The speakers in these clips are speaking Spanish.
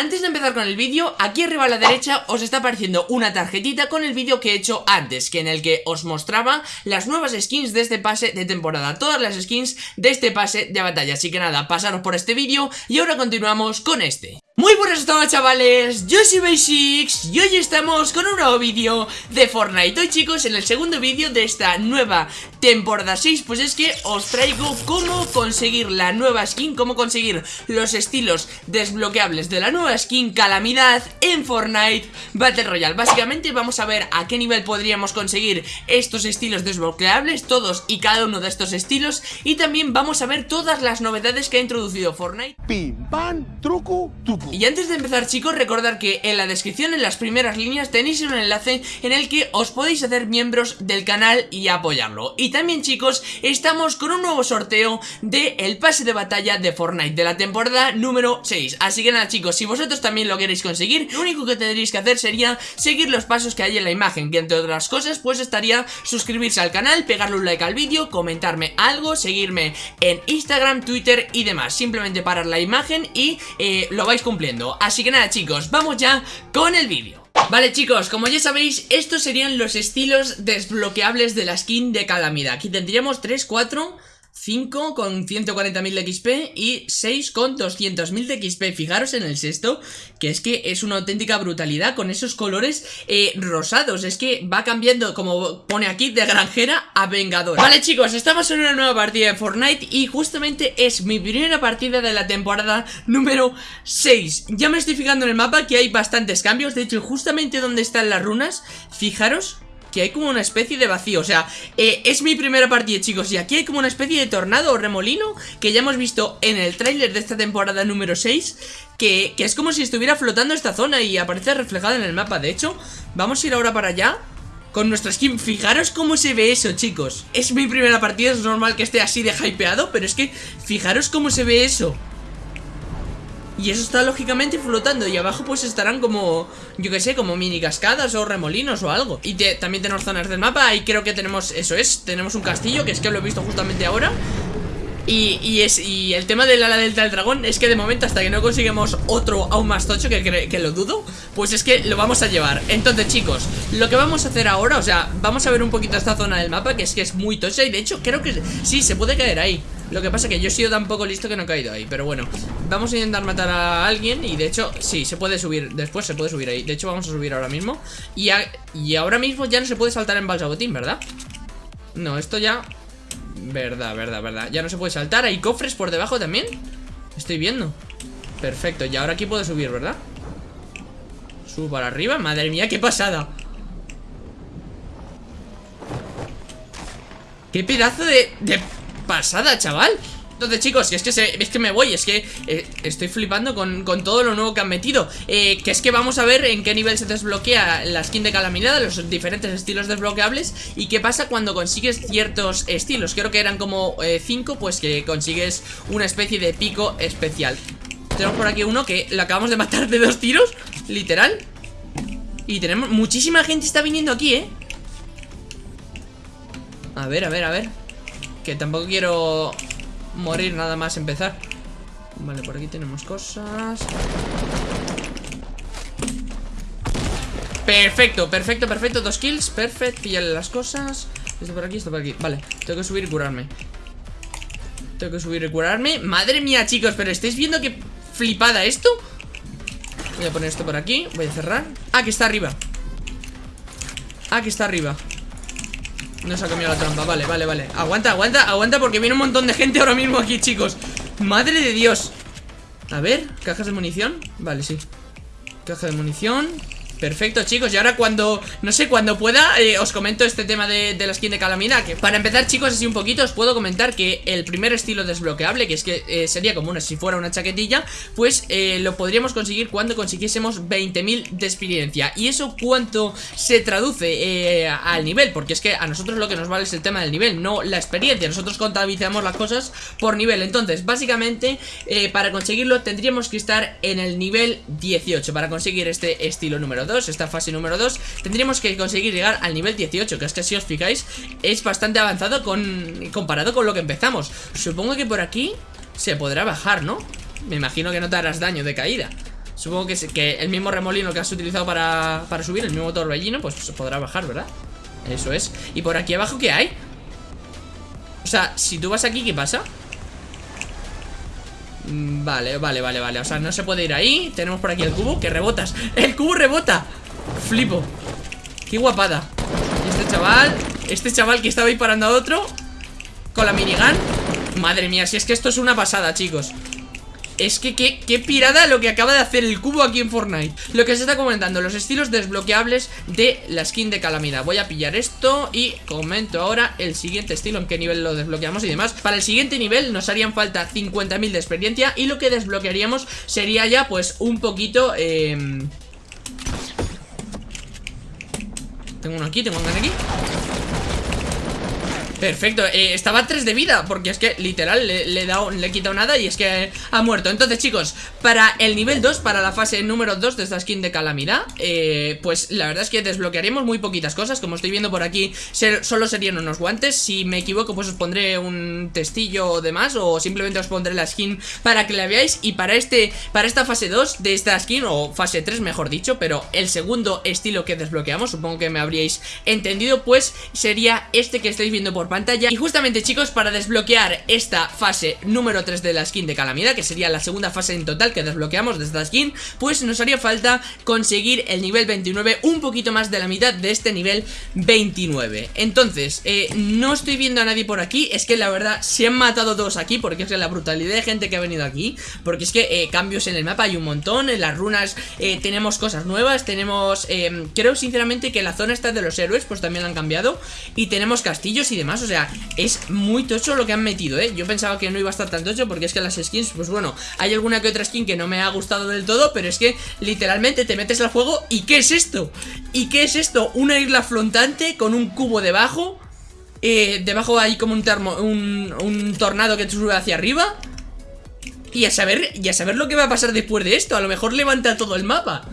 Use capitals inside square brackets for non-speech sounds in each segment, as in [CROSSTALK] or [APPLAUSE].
Antes de empezar con el vídeo, aquí arriba a la derecha os está apareciendo una tarjetita con el vídeo que he hecho antes, que en el que os mostraba las nuevas skins de este pase de temporada, todas las skins de este pase de batalla. Así que nada, pasaros por este vídeo y ahora continuamos con este. Muy buenas a chavales, yo soy Basics y hoy estamos con un nuevo vídeo de Fortnite. Hoy chicos, en el segundo vídeo de esta nueva temporada 6 Pues es que os traigo cómo conseguir la nueva skin Cómo conseguir los estilos desbloqueables de la nueva skin Calamidad en Fortnite Battle Royale. Básicamente vamos a ver a qué nivel podríamos conseguir estos estilos desbloqueables Todos y cada uno de estos estilos. Y también vamos a ver todas las novedades que ha introducido Fortnite. Pim, pam, truco, tucu y antes de empezar chicos, recordar que en la descripción, en las primeras líneas, tenéis un enlace en el que os podéis hacer miembros del canal y apoyarlo. Y también chicos, estamos con un nuevo sorteo del el pase de batalla de Fortnite de la temporada número 6. Así que nada chicos, si vosotros también lo queréis conseguir, lo único que tendréis que hacer sería seguir los pasos que hay en la imagen, que entre otras cosas pues estaría suscribirse al canal, pegarle un like al vídeo, comentarme algo, seguirme en Instagram, Twitter y demás. Simplemente parar la imagen y eh, lo vais cumpliendo. Así que nada chicos, vamos ya con el vídeo. Vale chicos, como ya sabéis, estos serían los estilos desbloqueables de la skin de Calamidad. Aquí tendríamos 3, 4... 5 con 140.000 de XP y 6 con 200.000 de XP Fijaros en el sexto, que es que es una auténtica brutalidad con esos colores eh, rosados. Es que va cambiando, como pone aquí, de granjera a vengador Vale chicos, estamos en una nueva partida de Fortnite y justamente es mi primera partida de la temporada número 6 Ya me estoy fijando en el mapa que hay bastantes cambios, de hecho justamente donde están las runas, fijaros que hay como una especie de vacío O sea, eh, es mi primera partida, chicos Y aquí hay como una especie de tornado o remolino Que ya hemos visto en el tráiler de esta temporada número 6 que, que es como si estuviera flotando esta zona Y aparece reflejada en el mapa. De hecho, vamos a ir ahora para allá con nuestra skin, fijaros cómo se ve eso chicos. Es mi primera partida, es normal que esté así de hypeado Pero es que, fijaros cómo se ve eso y eso está lógicamente flotando Y abajo pues estarán como, yo que sé, como mini cascadas o remolinos o algo Y también tenemos zonas del mapa Ahí creo que tenemos, eso es, tenemos un castillo Que es que lo he visto justamente ahora y, es, y el tema del ala delta del dragón es que de momento hasta que no consigamos otro aún más tocho, que, que, lo dudo, pues es que lo vamos a llevar. Entonces chicos, lo que vamos a hacer ahora, o sea, vamos a ver un poquito esta zona del mapa, que es que es muy tocha y de hecho creo que sí, se puede caer ahí. Lo que pasa es que yo he sido tan poco listo que no he caído ahí Pero bueno, vamos a intentar matar a alguien Y de hecho, sí, se puede subir Después se puede subir ahí. De hecho, vamos a subir ahora mismo. Y, y ahora mismo ya no se puede saltar en balsabotín, ¿verdad? No, esto ya Verdad, verdad, verdad. Ya no se puede saltar, hay cofres por debajo también. Estoy viendo. Perfecto, y ahora aquí puedo subir, ¿verdad? Subo para arriba, madre mía, qué pasada. Qué pedazo de, de pasada, chaval. Entonces chicos, es que, es que me voy Es que eh, estoy flipando con, todo lo nuevo que han metido. Eh, Que es que vamos a ver en qué nivel se desbloquea la skin de calamidad Los diferentes estilos desbloqueables Y qué pasa cuando consigues ciertos estilos. Creo que eran como 5 eh, Pues que consigues una especie de pico especial. Tenemos por aquí uno que lo acabamos de matar de dos tiros Literal. Y tenemos... Muchísima gente está viniendo aquí, ¿eh? A ver, a ver, a ver Que tampoco quiero morir nada más empezar. Vale, por aquí tenemos cosas. Perfecto, perfecto, perfecto. Dos kills, perfecto, píllale las cosas. Esto por aquí, esto por aquí, vale Tengo que subir y curarme. Tengo que subir y curarme. Madre mía, chicos, pero ¿estáis viendo qué flipada esto? Voy a poner esto por aquí, voy a cerrar. Ah, que está arriba. Ah, que está arriba no se ha comido la trampa, vale, vale, vale. Aguanta, aguanta, aguanta porque viene un montón de gente ahora mismo aquí, chicos. Madre de Dios. A ver, cajas de munición Vale, sí. Caja de munición Perfecto chicos, y ahora cuando, no sé, cuando pueda eh, Os comento este tema de, la skin de Calamina Que para empezar chicos, así un poquito Os puedo comentar que el primer estilo desbloqueable Que es que eh, sería como una, si fuera una chaquetilla Pues eh, lo podríamos conseguir cuando consiguiésemos 20.000 de experiencia. Y eso cuánto se traduce al nivel Porque es que a nosotros lo que nos vale es el tema del nivel No la experiencia, nosotros contabilizamos las cosas por nivel. Entonces, básicamente, para conseguirlo tendríamos que estar en el nivel 18 Para conseguir este estilo número 2 esta fase número 2 Tendríamos que conseguir llegar al nivel 18 Que es que si os fijáis es bastante avanzado con, comparado con lo que empezamos Supongo que por aquí se podrá bajar, ¿no? Me imagino que no te harás daño de caída Supongo que, que el mismo remolino que has utilizado para, para subir, el mismo torbellino, pues se podrá bajar, ¿verdad? Eso es. ¿Y por aquí abajo qué hay? O sea, si tú vas aquí, ¿qué pasa? Mm, vale, vale, vale, vale. O sea, no se puede ir ahí. Tenemos por aquí el cubo, que rebotas. ¡El cubo rebota! Flipo. Qué guapada. Este chaval Este chaval que estaba ahí parando a otro Con la minigun. Madre mía, si es que esto es una pasada, chicos es que qué, pirada lo que acaba de hacer el cubo aquí en Fortnite. Lo que se está comentando, los estilos desbloqueables de la skin de calamidad. Voy a pillar esto y comento ahora el siguiente estilo En qué nivel lo desbloqueamos y demás. Para el siguiente nivel nos harían falta 50.000 de experiencia Y lo que desbloquearíamos sería ya pues un poquito... Eh... Tengo uno aquí, tengo uno aquí Perfecto, eh, estaba a 3 de vida Porque es que literal le, le, he le quitado nada Y es que ha muerto. Entonces chicos, para el nivel 2 Para la fase número 2 de esta skin de calamidad eh, Pues la verdad es que desbloquearemos Muy poquitas cosas, como estoy viendo por aquí Solo serían unos guantes, si me equivoco Pues os pondré un testillo o demás O simplemente os pondré la skin para que la veáis. Y para este para esta fase 2 de esta skin O fase 3 mejor dicho Pero el segundo estilo que desbloqueamos Supongo que me habríais entendido Pues sería este que estáis viendo por pantalla. Y justamente chicos, para desbloquear esta fase número 3 de la skin de Calamidad Que sería la segunda fase en total que desbloqueamos de esta skin Pues nos haría falta conseguir el nivel 29 Un poquito más de la mitad de este nivel 29 Entonces, eh, no estoy viendo a nadie por aquí. Es que la verdad se han matado todos aquí Porque es la brutalidad de gente que ha venido aquí Porque es que eh, cambios en el mapa hay un montón En las runas eh, tenemos cosas nuevas Tenemos, eh, creo sinceramente que la zona esta de los héroes Pues también la han cambiado Y tenemos castillos y demás o sea, es muy tocho lo que han metido, ¿eh? Yo pensaba que no iba a estar tan tocho porque es que las skins, pues bueno, hay alguna que otra skin que no me ha gustado del todo, pero es que literalmente te metes al juego y ¿qué es esto? ¿Y qué es esto? Una isla flotante con un cubo debajo, eh, debajo hay como un, termo, un, tornado que te sube hacia arriba y a saber, y a saber lo que va a pasar después de esto, a lo mejor levanta todo el mapa.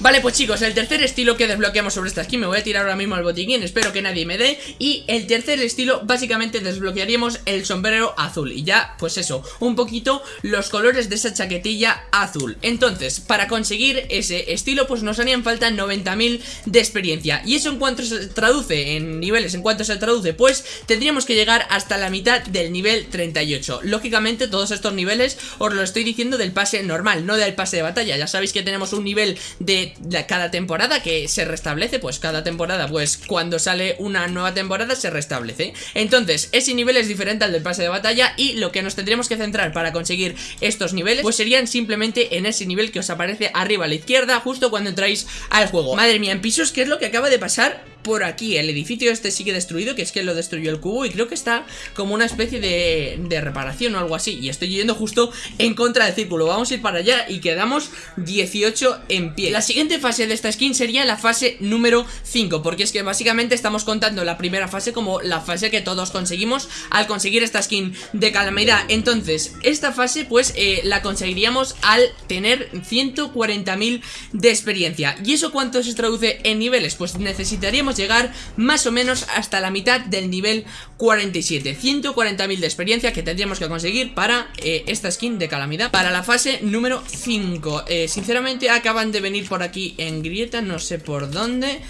Vale, pues chicos, el tercer estilo que desbloqueamos sobre esta skin Me voy a tirar ahora mismo al botiquín, espero que nadie me dé Y el tercer estilo, básicamente desbloquearíamos el sombrero azul Y ya, pues eso, un poquito los colores de esa chaquetilla azul. Entonces, para conseguir ese estilo, pues nos harían falta 90.000 de experiencia Y eso en cuanto se traduce en niveles, en cuanto se traduce, pues tendríamos que llegar hasta la mitad del nivel 38 Lógicamente, todos estos niveles os lo estoy diciendo del pase normal, no del pase de batalla Ya sabéis que tenemos un nivel de cada temporada que se restablece, pues cada temporada, pues cuando sale una nueva temporada se restablece. Entonces, ese nivel es diferente al del pase de batalla y lo que nos tendríamos que centrar para conseguir estos niveles, pues serían simplemente en ese nivel que os aparece arriba a la izquierda, justo cuando entráis al juego. Madre mía, en pisos, ¿qué es lo que acaba de pasar? Por aquí. El edificio este sigue destruido, que es que lo destruyó el cubo Y creo que está como una especie de, reparación o algo así. Y estoy yendo justo en contra del círculo. Vamos a ir para allá y quedamos 18 en pie. La siguiente fase de esta skin sería la fase número 5 Porque es que básicamente estamos contando la primera fase como la fase que todos conseguimos Al conseguir esta skin de calamidad. Entonces, esta fase pues eh, la conseguiríamos al tener 140.000 de experiencia. ¿Y eso cuánto se traduce en niveles? Pues necesitaríamos llegar más o menos hasta la mitad del nivel 47 140.000 de experiencia que tendríamos que conseguir para eh, esta skin de calamidad. Para la fase número 5 eh, Sinceramente acaban de venir por aquí en grieta, no sé por dónde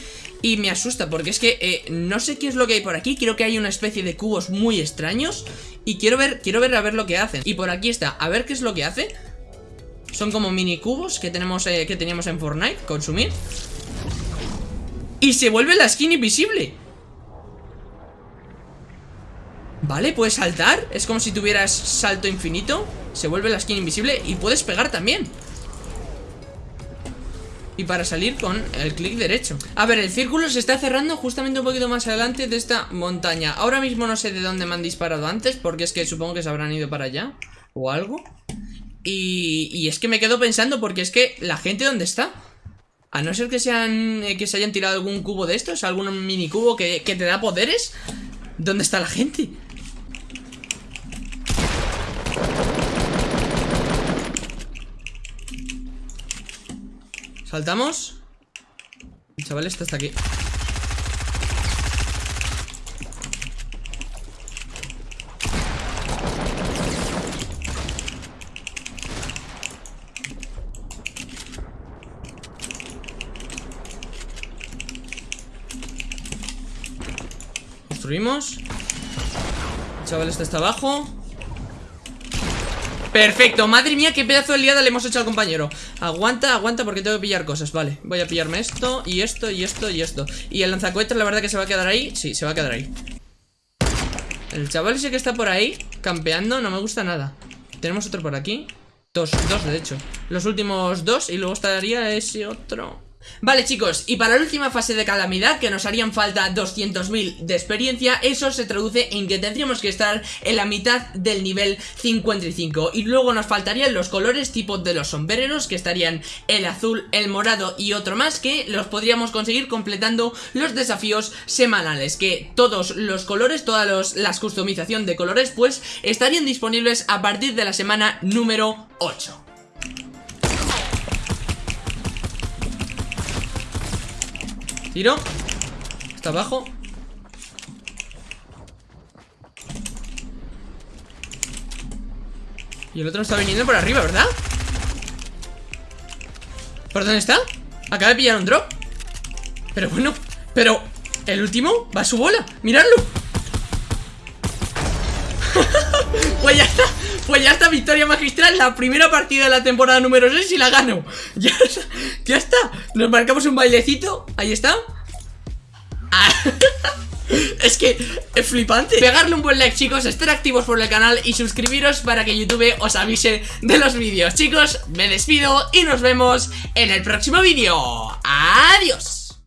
y me asusta porque es que eh, no sé qué es lo que hay por aquí. Creo que hay una especie de cubos muy extraños Y quiero ver, quiero ver a ver lo que hacen. Y por aquí está, a ver qué es lo que hace. Son como mini cubos que, tenemos, que teníamos en Fortnite Consumir y se vuelve la skin invisible. Vale, puedes saltar. Es como si tuvieras salto infinito. Se vuelve la skin invisible y puedes pegar también. Y para salir con el clic derecho. A ver, el círculo se está cerrando justamente un poquito más adelante de esta montaña. Ahora mismo no sé de dónde me han disparado antes Porque es que supongo que se habrán ido para allá O algo. Y, y es que me quedo pensando porque es que la gente ¿dónde está? A no ser que sean eh, que se hayan tirado algún cubo de estos, algún mini cubo que, que te da poderes. ¿Dónde está la gente? Saltamos. El chaval está hasta aquí. Destruimos El chaval este está abajo. Perfecto, madre mía, qué pedazo de liada le hemos hecho al compañero. Aguanta, aguanta porque tengo que pillar cosas. Vale, voy a pillarme esto, y esto, y esto, y esto. Y el lanzacohetes la verdad que se va a quedar ahí. Sí, se va a quedar ahí. El chaval ese que está por ahí Campeando, no me gusta nada. Tenemos otro por aquí. Dos, dos de hecho. Los últimos dos y luego estaría ese otro Vale chicos, y para la última fase de calamidad que nos harían falta 200.000 de experiencia Eso se traduce en que tendríamos que estar en la mitad del nivel 55 Y luego nos faltarían los colores tipo de los sombreros que estarían el azul, el morado y otro más Que los podríamos conseguir completando los desafíos semanales Que todos los colores, todas las customización de colores pues estarían disponibles a partir de la semana número 8 Tiro. Está abajo. Y el otro está viniendo por arriba, ¿verdad? ¿Por dónde está? Acaba de pillar un drop. Pero bueno, pero El último va a su bola, miradlo. [LAUGHS] Ya está Pues ya está, victoria magistral La primera partida de la temporada número 6 y la gano. [LAUGHS] Ya está, ya está. Nos marcamos un bailecito, ahí está. Ah. [LAUGHS] Es que es flipante. Pegarle un buen like chicos, estar activos por el canal Y suscribiros para que YouTube os avise de los vídeos. Chicos, me despido y nos vemos en el próximo vídeo. Adiós